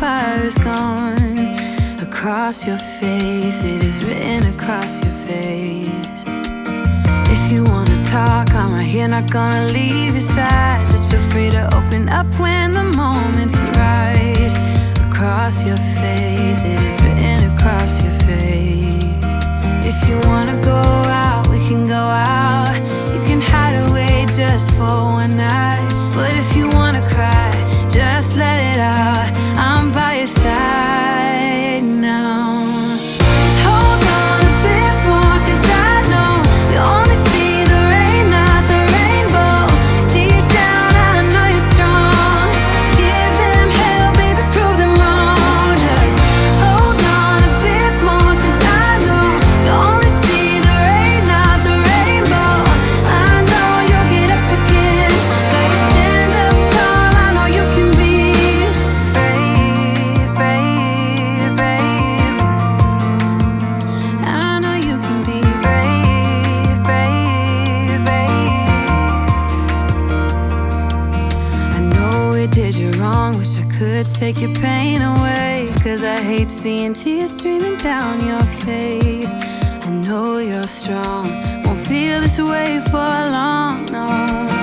fire is gone across your face. It is written across your face. If you wanna talk, I'm right here, not gonna leave your side. Just feel free to open up when the moment's right. Across your face, it is written across your face. If you wanna go out, we can go. hate seeing tears streaming down your face. I know you're strong, won't feel this way for long. No.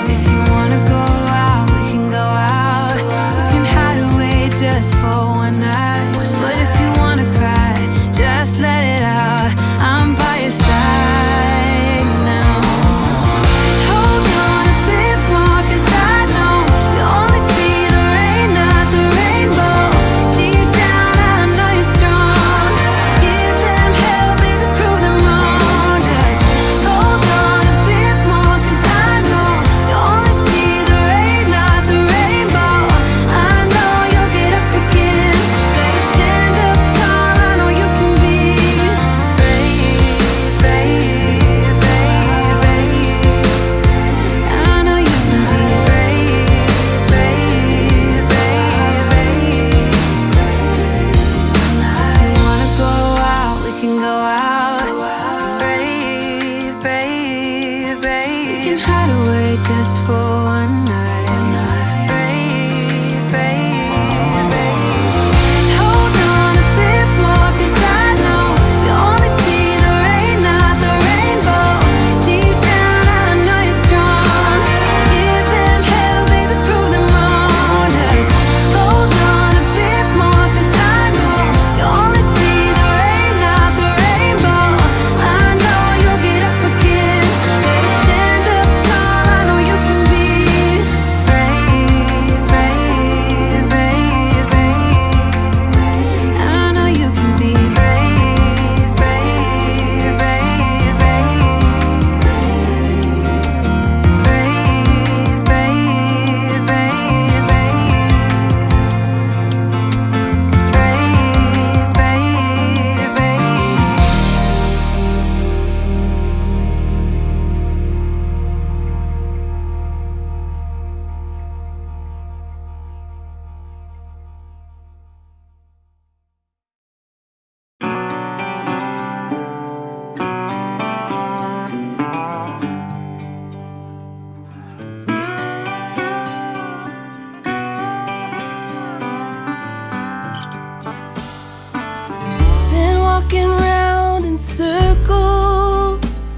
walking round in circles,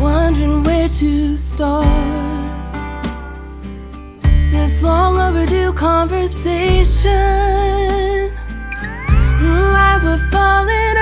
wondering where to start. This long overdue conversation, why we're falling.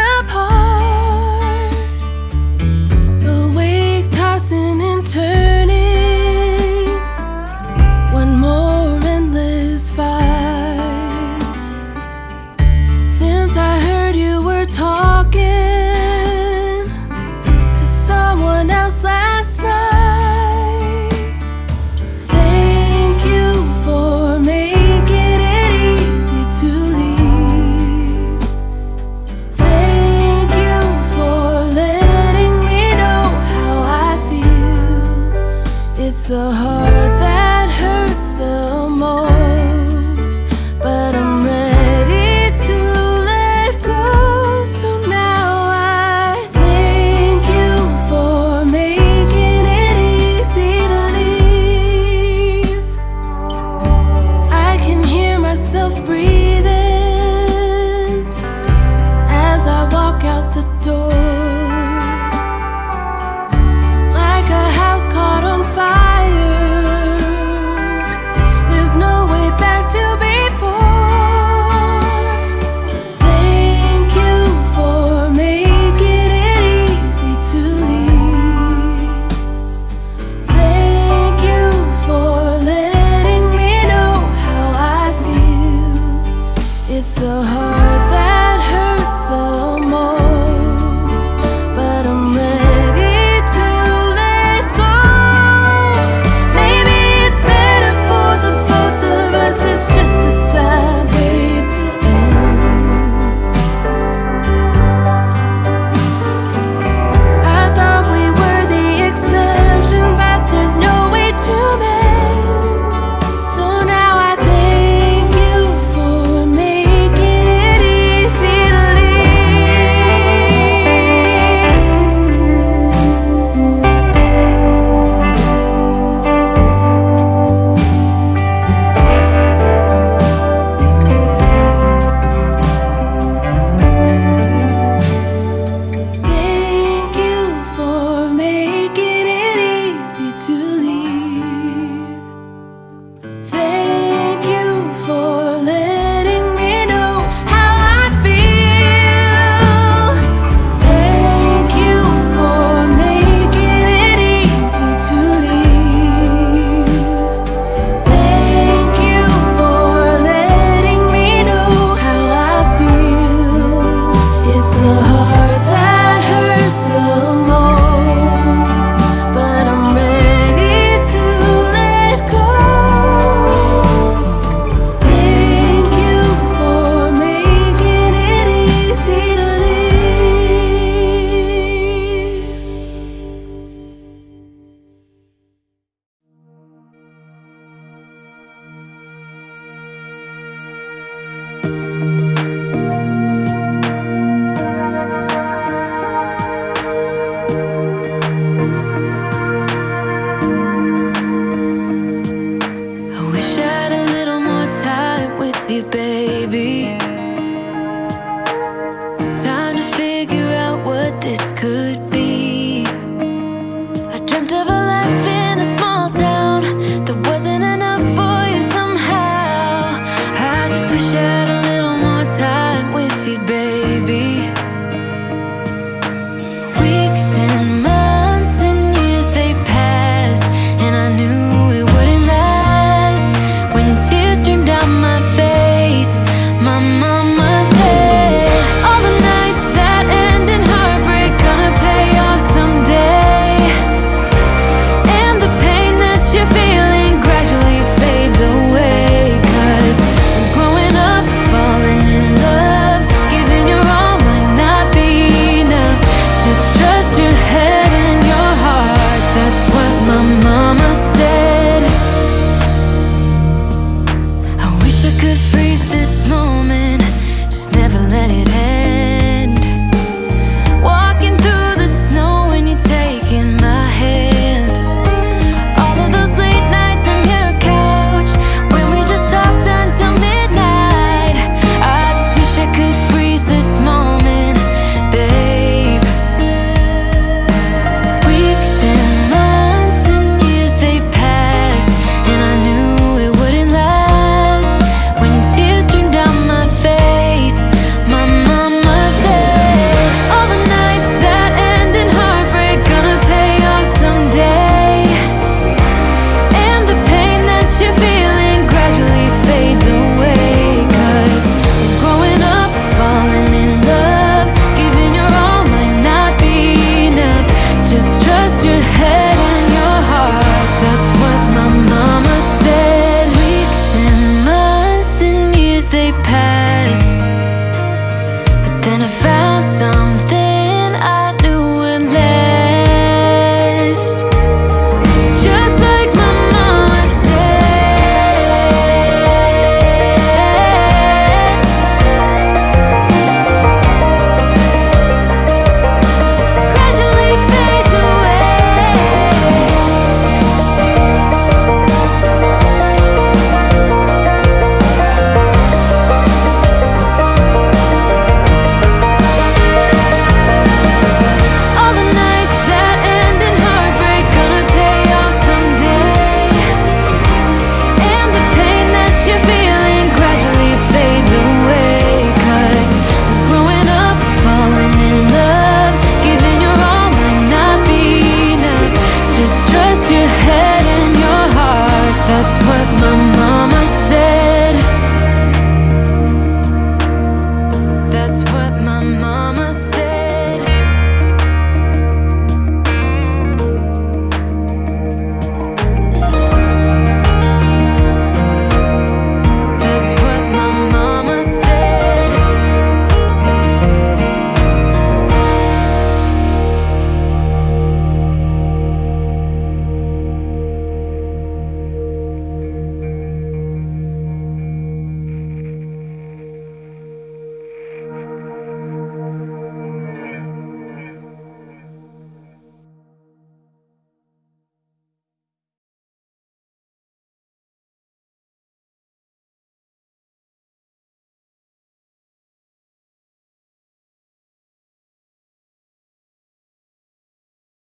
It's the heart that hurts the